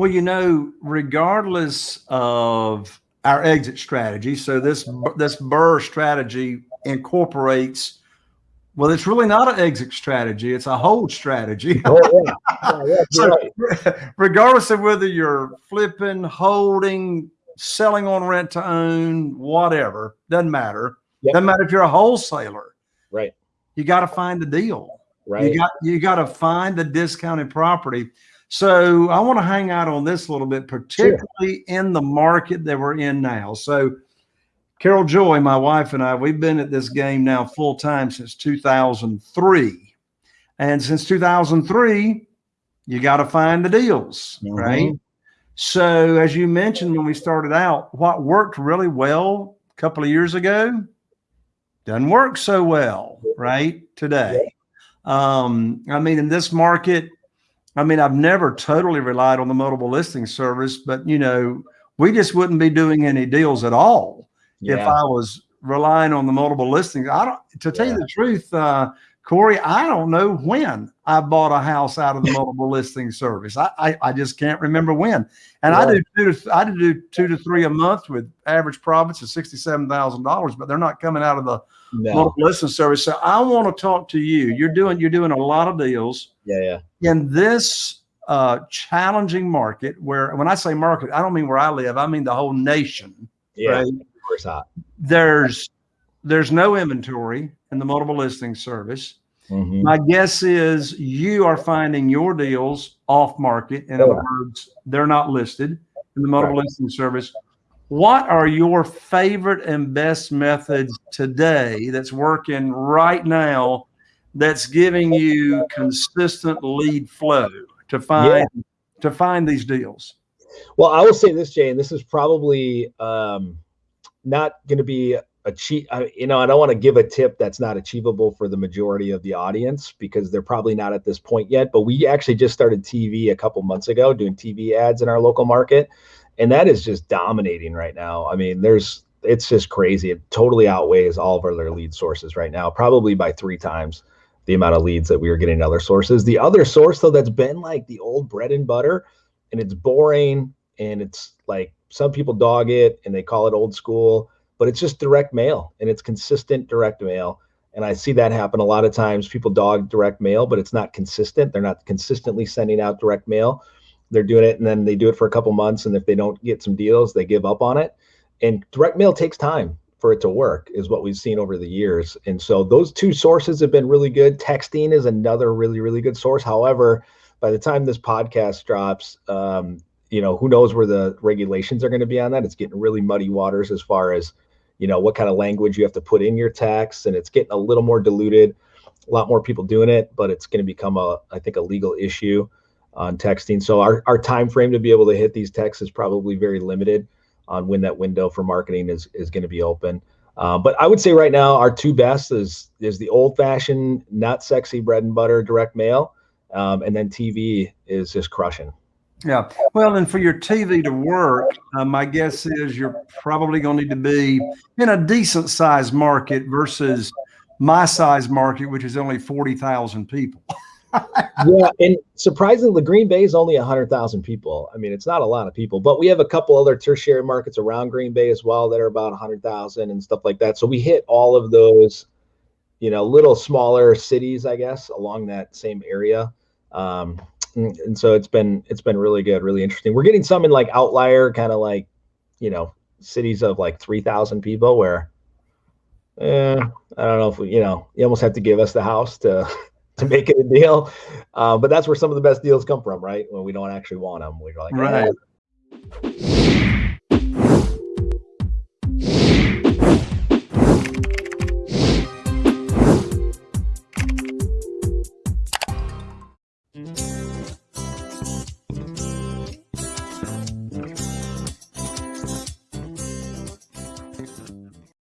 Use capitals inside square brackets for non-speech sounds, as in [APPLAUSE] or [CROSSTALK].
Well, you know, regardless of our exit strategy, so this this BRRRR strategy incorporates. Well, it's really not an exit strategy; it's a hold strategy. Oh, yeah. [LAUGHS] Oh, yeah, so, right. regardless of whether you're flipping, holding, selling on rent to own, whatever, doesn't matter. Yep. Doesn't matter if you're a wholesaler. Right. You got to find the deal. Right. You got you got to find the discounted property. So I want to hang out on this a little bit, particularly sure. in the market that we're in now. So Carol Joy, my wife and I, we've been at this game now full time since 2003. And since 2003, you got to find the deals, mm-hmm. right? So as you mentioned when we started out, what worked really well a couple of years ago doesn't work so well, right? Today. Um, I mean, in this market, I mean, I've never totally relied on the multiple listing service, but you know, we just wouldn't be doing any deals at all yeah. if I was relying on the multiple listings. I don't to tell yeah. you the truth, uh, Corey, I don't know when I bought a house out of the [LAUGHS] multiple listing service. I, I, I just can't remember when. And yeah. I do two to I do two to three a month with average profits of sixty seven thousand dollars, but they're not coming out of the no. multiple listing service. So I want to talk to you. You're doing you're doing a lot of deals. Yeah, yeah. In this uh, challenging market, where when I say market, I don't mean where I live. I mean the whole nation. Yeah, right? of course not. There's there's no inventory in the multiple listing service. Mm-hmm. My guess is you are finding your deals off market. In other words, they're not listed in the multiple right. listing service. What are your favorite and best methods today that's working right now that's giving you consistent lead flow to find yeah. to find these deals? Well, I will say this, Jay, and this is probably um, not going to be achieve you know i don't want to give a tip that's not achievable for the majority of the audience because they're probably not at this point yet but we actually just started tv a couple months ago doing tv ads in our local market and that is just dominating right now. I mean there's it's just crazy. It totally outweighs all of our other lead sources right now probably by three times the amount of leads that we were getting in other sources. The other source though that's been like the old bread and butter and it's boring and it's like some people dog it and they call it old school but it's just direct mail and it's consistent direct mail. And I see that happen a lot of times. People dog direct mail, but it's not consistent. They're not consistently sending out direct mail. They're doing it and then they do it for a couple months. And if they don't get some deals, they give up on it. And direct mail takes time for it to work, is what we've seen over the years. And so those two sources have been really good. Texting is another really, really good source. However, by the time this podcast drops, um, you know, who knows where the regulations are going to be on that? It's getting really muddy waters as far as you know what kind of language you have to put in your text and it's getting a little more diluted a lot more people doing it but it's going to become a i think a legal issue on texting. So our, our time frame to be able to hit these texts is probably very limited on when that window for marketing is is going to be open. Uh, but i would say right now our two best is is the old fashioned not sexy bread and butter direct mail um, and then tv is just crushing yeah. Well, and for your TV to work, uh, my guess is you're probably going to need to be in a decent sized market versus my size market, which is only 40,000 people. [LAUGHS] yeah. And surprisingly, Green Bay is only 100,000 people. I mean, it's not a lot of people, but we have a couple other tertiary markets around Green Bay as well that are about 100,000 and stuff like that. So we hit all of those, you know, little smaller cities, I guess, along that same area. Um, Mm, and so it's been it's been really good, really interesting. We're getting some in like outlier kind of like, you know, cities of like three thousand people where, eh, I don't know if we, you know, you almost have to give us the house to [LAUGHS] to make it a deal. Uh, but that's where some of the best deals come from, right? When we don't actually want them, we're like, right. Mm-hmm.